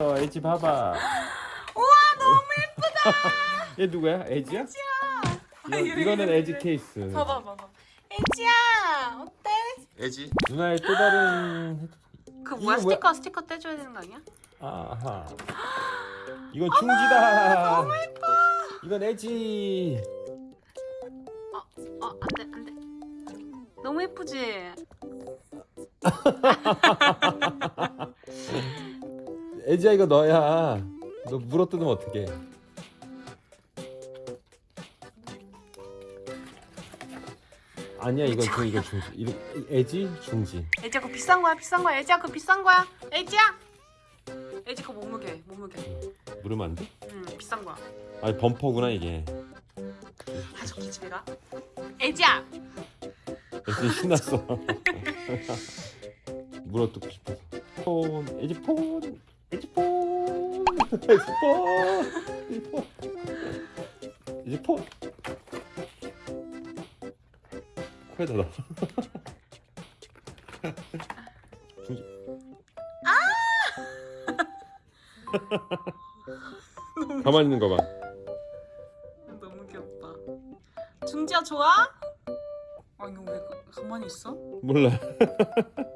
어, 애지 봐봐. 우와 너무 얘 누구야? 애지야? 예쁘다. 이거, 이거는 애지 케이스. 봐봐 봐봐. 애지야 어때? 애지 누나의 또 다른. 그 뭐야? 스티커 스티커 떼줘야 되는 거 아니야? 아하. 이건 중지다. 너무 예뻐. 이건 애지. 어 안돼 안돼. 너무 예쁘지? 애지야 이거 너야. 너 물어뜯으면 어떡해? 아니야 이건 그 이거 중지. 이거 애지 중지. 애지야 그거 비싼 거야 비싼 거야 애지야 그거 비싼 거야 애지야. 애지 그거 몸무게 몸무게. 물으면 안 돼? 응 비싼 거야. 아니 범퍼구나 이게. 아 저 기 집에 가. 애지야. 애지 신났어. 물어뜯고 싶어서. 폰 애지 폰 폰 애지 폰 코에다 넣어. 중지. 가만히 있는 거 봐. 너무 귀엽다. 중지야 좋아? 아 이거 왜 가- 가만히 있어? 몰라.